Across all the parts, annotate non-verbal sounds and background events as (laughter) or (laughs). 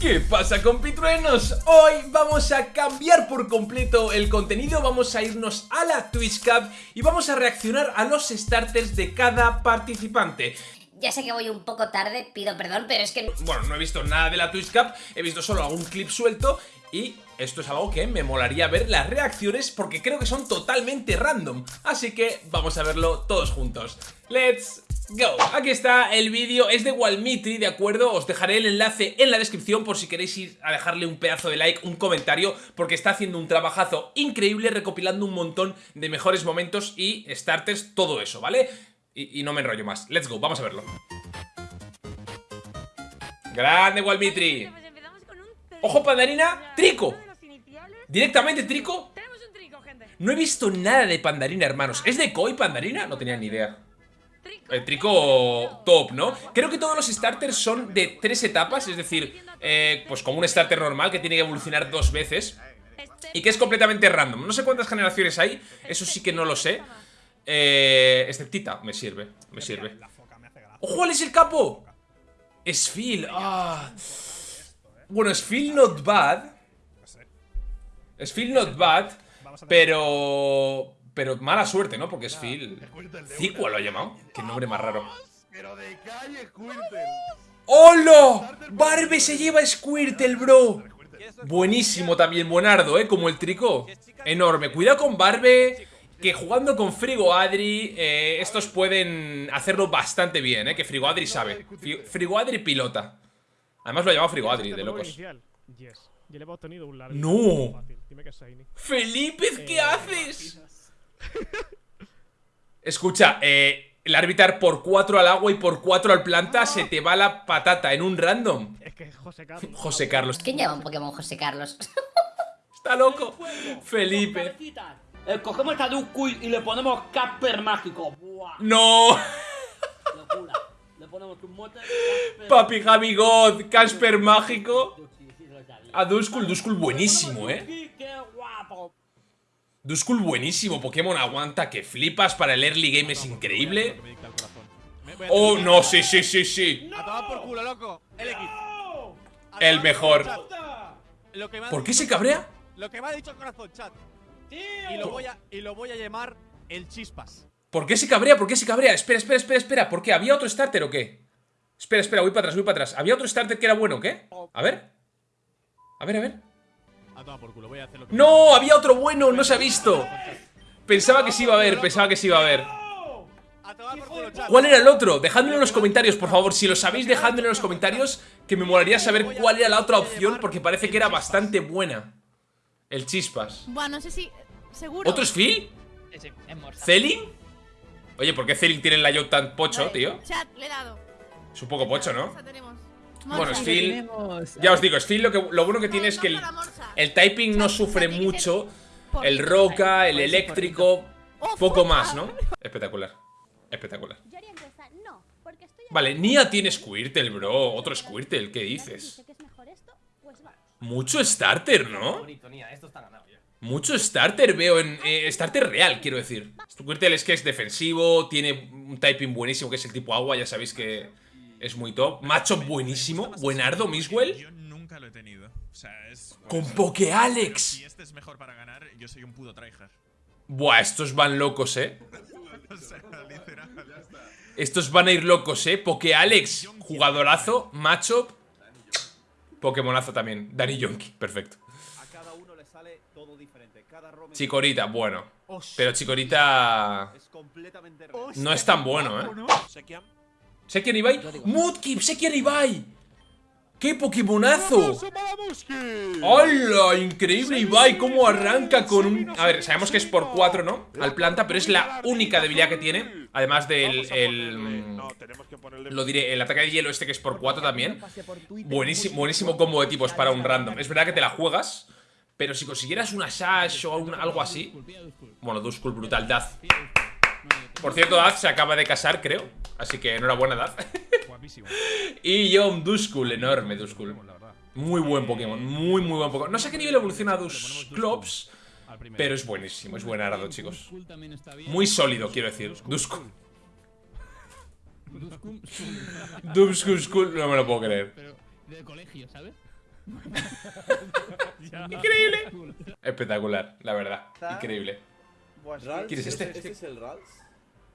¿Qué pasa compitruenos? Hoy vamos a cambiar por completo el contenido, vamos a irnos a la Twitch Cup y vamos a reaccionar a los starters de cada participante. Ya sé que voy un poco tarde, pido perdón, pero es que... Bueno, no he visto nada de la Twitch Cup, he visto solo algún clip suelto y esto es algo que me molaría ver las reacciones porque creo que son totalmente random. Así que vamos a verlo todos juntos. ¡Let's go! Aquí está el vídeo, es de Walmitri, ¿de acuerdo? Os dejaré el enlace en la descripción por si queréis ir a dejarle un pedazo de like, un comentario, porque está haciendo un trabajazo increíble recopilando un montón de mejores momentos y starters, todo eso, ¿vale? Y, y no me enrollo más. Let's go, vamos a verlo. Grande Walmitri. Pues Ojo, Pandarina, Trico. Directamente Trico. No he visto nada de Pandarina, hermanos. ¿Es de Koi Pandarina? No tenía ni idea. El trico top, ¿no? Creo que todos los starters son de tres etapas, es decir, eh, pues como un starter normal que tiene que evolucionar dos veces y que es completamente random. No sé cuántas generaciones hay, eso sí que no lo sé. Eh, exceptita, me sirve, me sirve. ¡Ojo, cuál es el capo! Es Phil, ah. Bueno, es Phil not bad. Es Phil not bad, pero... Pero mala suerte, ¿no? Porque es Phil... Cicua lo ha llamado. Qué nombre más raro. Pero de calle, Squirtle. ¡Hola! Barbe se lleva Squirtle, bro. Buenísimo también, buenardo, ¿eh? Como el trico. Enorme. Cuidado con Barbe. Que jugando con Frigo Adri, eh, estos pueden hacerlo bastante bien, ¿eh? Que Frigo Adri sabe. Frigo Adri pilota. Además lo ha llamado Frigo Adri, de locos. No. Felipe, ¿qué Eh, haces? Escucha, eh, el árbitro por 4 al agua y por 4 al planta se te va la patata en un random. Es que es José Carlos. José Carlos. ¿Quién llama un Pokémon José Carlos? Está loco. Felipe. Eh, cogemos a Duskull y le ponemos Casper mágico. Buah, No. locura. Le ponemos un mote. Papi Javi God, Casper mágico. A Duskull, Duskull buenísimo, eh. Duskull buenísimo. Pokémon aguanta que flipas para el early game es increíble. Oh, no, sí, sí, sí, sí. El mejor. por culo, chat. Lo que me ha ¿Por qué se cabrea? Lo que me ha dicho el corazón, chat. Y lo voy a, y lo voy a llamar el chispas. ¿Por qué se cabrea? ¿Por qué se cabrea? Espera, espera, espera, espera. ¿Por qué? ¿Había otro starter o qué? Espera, espera, voy para atrás, voy para atrás. ¿Había otro starter que era bueno o qué? A ver. A ver, a ver. ¡No! Había otro bueno, no se ha visto. Pensaba que sí iba a haber, pensaba que sí iba a haber. ¿Cuál era el otro? Dejádmelo en los comentarios, por favor. Si lo sabéis, dejádmelo en los comentarios. Que me molaría saber cuál era la otra opción, porque parece que era bastante buena. El chispas. Bueno, no sé si. Seguro. ¿Otro es Phil? ¿Celin? Oye, ¿por qué Celin tiene el layout tan pocho, tío? Chat, le he dado. Es un poco pocho, ¿no? Bueno. Phil. Ya os digo, es Phil lo, que, lo bueno que tiene es que el, typing no sufre mucho. El roca, el eléctrico, Oh, poco más, ¿no? Espectacular. Espectacular. Vale, Nia tiene Squirtle, bro. Otro Squirtle, ¿qué dices? Mucho starter, ¿no? Mucho starter veo en... eh, starter real, quiero decir. Squirtle es que es defensivo, tiene un typing buenísimo que es el tipo agua, ya sabéis que es muy top. Macho buenísimo, buenardo, Miswell. Yo nunca lo he tenido. O sea, es. Con Pokealex. Si este es mejor para ganar, yo soy un puto tryhard. Buah, estos van locos, ¿eh? (laughs) O sea, literal. Estos van a ir locos, ¿eh? Pokealex, jugadorazo, macho. Pokémonazo también. Danny Yonki, perfecto. A cada uno le sale todo diferente. Cada ROM Chikorita, bueno. Pero Chikorita es completamente real. no es tan bueno, ¿eh? Sekian Ibai. Mudkip, Sekian Ibai. ¡Qué Pokémonazo! ¡Hola! Increíble Ibai, cómo arranca con un... A ver, sabemos que es por 4, ¿no? Al planta, pero es la única debilidad que tiene. Además del... El, lo diré, el ataque de hielo este que es por 4 también. Buenísimo, buenísimo combo de tipos para un random. Es verdad que te la juegas, pero si consiguieras una Sash o un- algo así... Bueno, Duskull brutal, Daz. Por cierto, Daz se acaba de casar, creo. Así que enhorabuena, Daz. (laughs) Guapísimo. y John Duskull, enorme Duskull. Muy buen Pokémon, muy muy buen Pokémon. No sé a qué nivel evoluciona Dusclops, pero es buenísimo, es buen arado, chicos. Muy sólido, quiero decir. Duskull. Duskull, Skull, (laughs) no me lo puedo creer. Pero de colegio, ¿sabes? (laughs) Increíble. Espectacular, la verdad. Increíble. ¿Quién es este? ¿Este es el Rals?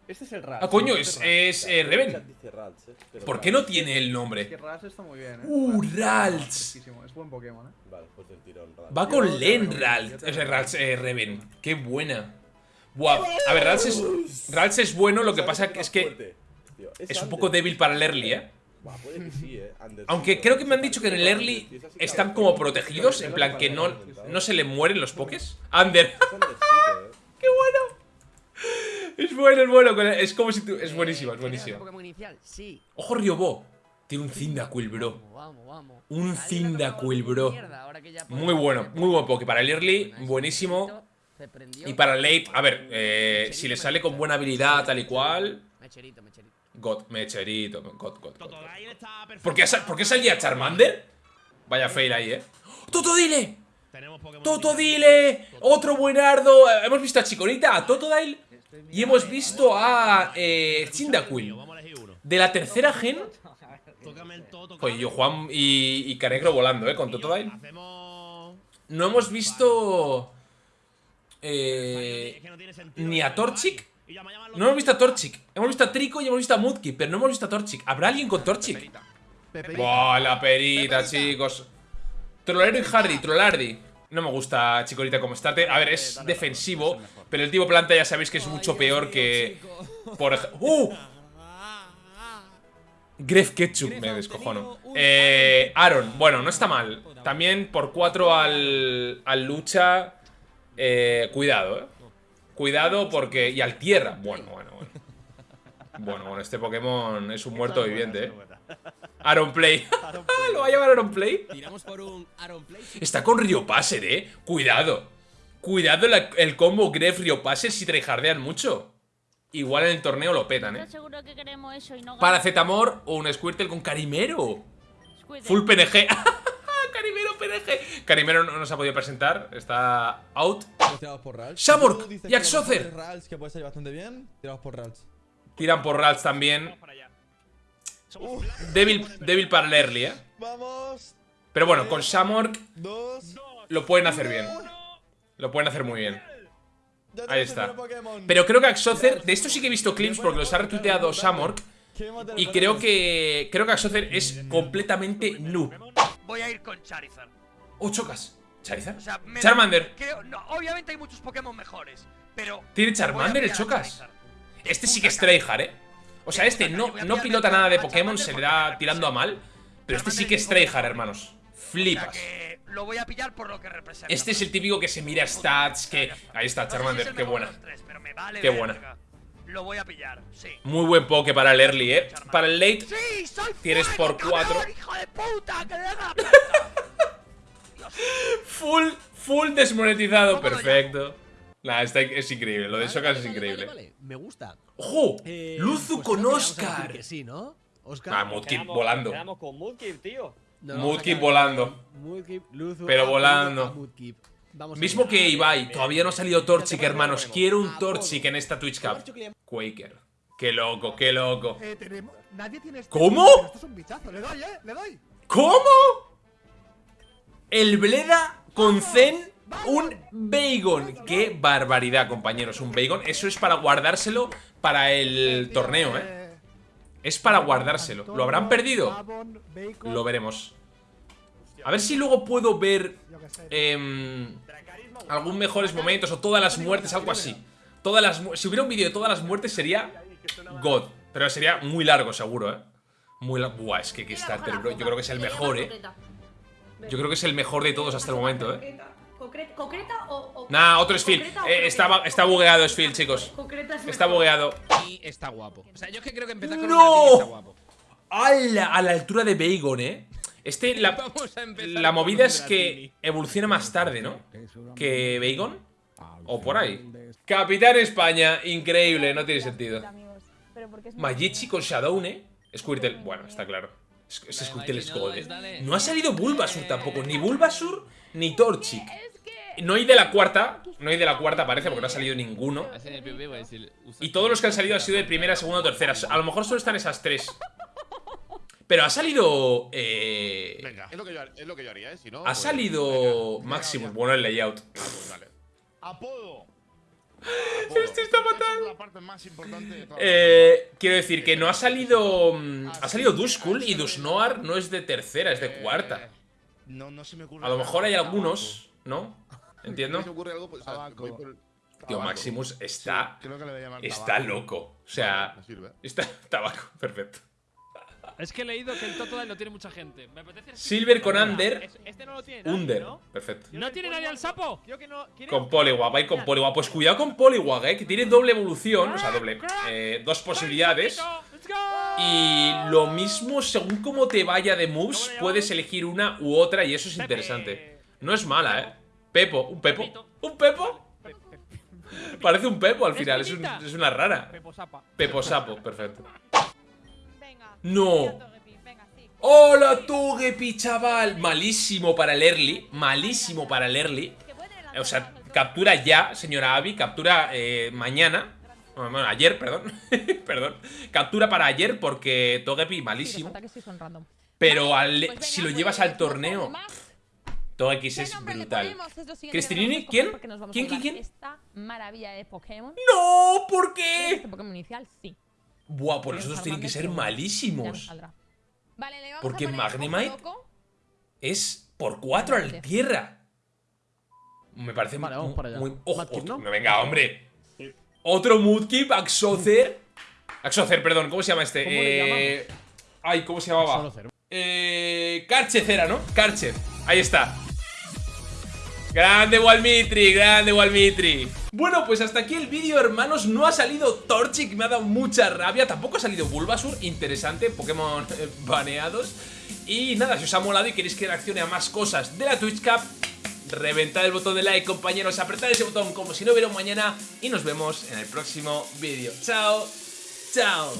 Este es el Ras. Ah, coño, es, es eh, El Reven. eh, ¿Por qué no tiene el Que nombre? Ras está muy bien, eh. Uh. Fresquísimo, Es buen Pokémon, eh. Vale, pues del tirón. Va con Len te Es eh, Reven. Qué buena. Buah. A ver, Rals es, Rals es bueno, lo que ¿Sabes pasa es que es un poco débil para el early, ¿eh? Buah, puede que sí, eh. Under Aunque creo que me han dicho que en el early es están como protegidos, en plan que no, no se le mueren los pokés. Under. Es. ¡Qué bueno! Es bueno, es bueno. Es como si tú. Es buenísimo, es buenísimo. Inicial, sí. Ojo, Ryobo. Tiene un Cyndaquil, bro. Un Cyndaquil, bro. Muy bueno, muy buen poke. Para el early, buenísimo. Y para el late, a ver, eh, si le sale con buena habilidad, tal y cual. Mecherito, mecherito. God, mecherito, God, God, God. ¿Por qué, por qué salía Charmander? Vaya fail ahí, eh. ¡Totodile! Tenemos Pokémon ¡Totodile! ¡Otro buenardo! Eh, Hemos visto a Chikorita, a Totodile. Y hemos visto a eh, uno. De la tercera gen. Oye, yo Juan y, y Canegro volando, eh, con Totodile. No hemos visto. Eh, ni a Torchic. No hemos visto a Torchic. Hemos visto a Trico y hemos visto a Mudkip, pero no hemos visto a Torchic. ¿Habrá alguien con Torchic? Buah, la perita, chicos. Trollero y Hardy, Trollardi. No me gusta Chikorita como starter. A ver, es defensivo, pero el tipo planta ya sabéis que es mucho peor que. Por ejemplo. ¡Uh! Gref Ketchup, me descojono. Eh, Aaron, bueno, no está mal. También por 4 al, al lucha. Eh, cuidado, eh. Cuidado porque. Y al tierra. Bueno, bueno, bueno. Bueno, bueno, este Pokémon es un muerto viviente, eh. Aaron Play. (laughs) (laughs) ¿Lo va a llevar Aaron Play? Tiramos por un Aaron Play. Está con Rio Passer, eh. Cuidado. Cuidado la- el combo Gref Rio Passer si tryhardean mucho. Igual en el torneo lo petan, eh. ¿Estás seguro que no Paracetamor o un Squirtle con Carimero. Squirtle. Full PNG. (laughs) Carimero PNG. Carimero no nos ha podido presentar. Está out. Dices y Axocer. Tiran por Rals también. Débil, débil para el early, eh. Vamos. Pero bueno, con Shamork Dos. lo pueden hacer bien. Lo pueden hacer muy bien. Ahí está. Pero creo que Axocer, de esto sí que he visto clips porque los ha retuiteado Shamork. ¿Qué más Y creo que. Creo que Axocer es completamente noob. Voy a ir con Charizard. ¡Oh, chocas! ¿Charizard? O sea, me- Charmander. Creo, no, obviamente hay muchos Pokémon mejores, pero. ¿Tiene Charmander el Chocas? Este sí que es tryhard, eh. O sea, este no, no pilota nada de Pokémon, se le da tirando a mal. Pero este sí que es tryhard, hermanos. Flipas. lo voy a pillar por lo que representa. Este es el típico que se mira stats, que... Ahí está, Charmander, qué buena. Qué buena. Lo voy a pillar, sí. Muy buen poke para el early, eh. Para el late, ¡Sí! ¡Soy Tienes por cuatro. cabrón, ¡Hijo de puta! ¡Que le den a la (laughs) puerta! full, full desmonetizado. Perfecto. Nah, está, es increíble. Lo de Chocas es increíble. Me gusta. ¡Ojo! Eh, Luzu pues con Oscar. Que sí, ¿no? Oscar. Ah, Mudkip volando. Quedamos con Mudkip, tío. No, Mudkip vamos a volando. Mudkip, Luzu, Pero volando. a Mudkip. Vamos Mismo que Ibai, todavía no ha salido Torchic, hermanos. Quiero un Torchic en esta Twitch Cup. Quaker. Qué loco, qué loco. Eh, tenemos. Nadie tiene este ¿Cómo? pero Esto es un bichazo. Le doy, eh. Le doy. ¿Cómo? El Bleda con Zen, un Bagon. Qué barbaridad, compañeros. Un Bagon. Eso es para guardárselo para el torneo, ¿eh? Eh, Es para guardárselo. ¿Lo habrán perdido? Bacon, Lo veremos. A ver si luego puedo ver em, algún mejores momentos o todas las muertes, algo así. Todas las si hubiera un vídeo de todas las muertes sería God, pero sería muy largo seguro, ¿eh? Muy largo. Buah, es que Kickstarter, bro, yo creo que es el mejor, ¿eh? Yo creo que es el mejor de todos hasta el momento, ¿eh? ¿Concreta, concreta o, o- Nah, otro es Phil. Eh, está, está bugueado es Phil, chicos. Concreta es Está bugueado. Y está guapo. O sea, yo es que creo que empezar con ¡No! está guapo. ¡Hala! A la altura de Bagon, ¿eh? Este, la, (laughs) a la movida es que evoluciona más tarde, ¿no? Que Bagon. O por ahí. Capitán España, increíble, no tiene sentido. Magichi con Shadowne. Squirtle, bueno, está claro. Es, La Squirtle es God, eh. No ha salido Bulbasur tampoco, ni Bulbasur ni Torchic. No hay de la cuarta, no hay de la cuarta parece porque no ha salido ninguno. Y todos los que han salido han sido de primera, segunda o tercera. A lo mejor solo están esas tres. Pero ha salido... Eh, Venga, es lo, que yo, es lo que yo haría, ¿eh? Si no, ha pues, salido Maximus. Bueno, el layout. pues vale. Apodo. (laughs) Este está fatal. Esa es la parte más importante de toda la Eh, quiero decir que no ha salido... mm, Ha salido Duskull y Dusnoar no es de tercera, es de cuarta. No, no se me ocurre A lo mejor hay algunos, ¿no? Si ¿Entiendo? ocurre algo, pues, o sea, voy por el- Tío. Maximus está... Sí, creo que le voy a llamar Está tabaco. loco. O sea... Está (laughs) tabaco, perfecto. Es que he leído que el Totodile lo tiene mucha gente. Me apetece el Silver con. Under. Es- Este no lo tiene nadie, Under. ¿no? Perfecto. ¿No tiene nadie al sapo? Creo que no. ¿quiere? Con Poliwag, va ir con Poliwag. Pues cuidado con Poliwag, eh, que tiene doble evolución. O sea, doble. eh, dos posibilidades. Y lo mismo, según cómo te vaya de moves, puedes elegir una u otra y eso es interesante. No es mala, eh. Pepo, un Pepo. ¿Un Pepo? Parece un Pepo al final, es, un- es una rara. Pepo Sapa. Pepo Sapo, perfecto. Venga. No. ¡Hola, Togepi, chaval! Malísimo para el early. Malísimo para el early. O sea, captura ya, señora Abby. Captura eh, mañana. Bueno, bueno, ayer, perdón. (laughs) perdón. Captura para ayer porque Togepi malísimo. Pero al- si lo llevas al torneo, Togekiss es brutal. Cristinini, ¿quién? ¿Quién, quién, quién? Esta maravilla de Pokémon. ¡No! ¿Por qué? Este Pokémon inicial, sí. Buah, pues esos tienen que ser malísimos. Vale, le vamos Porque a poner Magnemite loco. es por 4 al tierra. Me parece Vale, vamos para allá. muy- ojo, Mudkip, ¿no? no, venga, hombre. Otro Mudkip, Axocer. Axocer, perdón, ¿cómo se llama este? ¿Cómo le Eh, Ay, ¿cómo se llamaba? Eh, Karchez era, ¿no? Karchez. Ahí está. Grande Walmitri, grande Walmitri. Bueno, pues hasta aquí el vídeo, hermanos. No ha salido Torchic, me ha dado mucha rabia. Tampoco ha salido Bulbasur, interesante. Pokémon eh, baneados. Y nada, si os ha molado y queréis que reaccione a más cosas de la Twitch Cup, reventad el botón de like, compañeros. Apretad ese botón como si no hubiera mañana. Y nos vemos en el próximo vídeo. Chao, chao.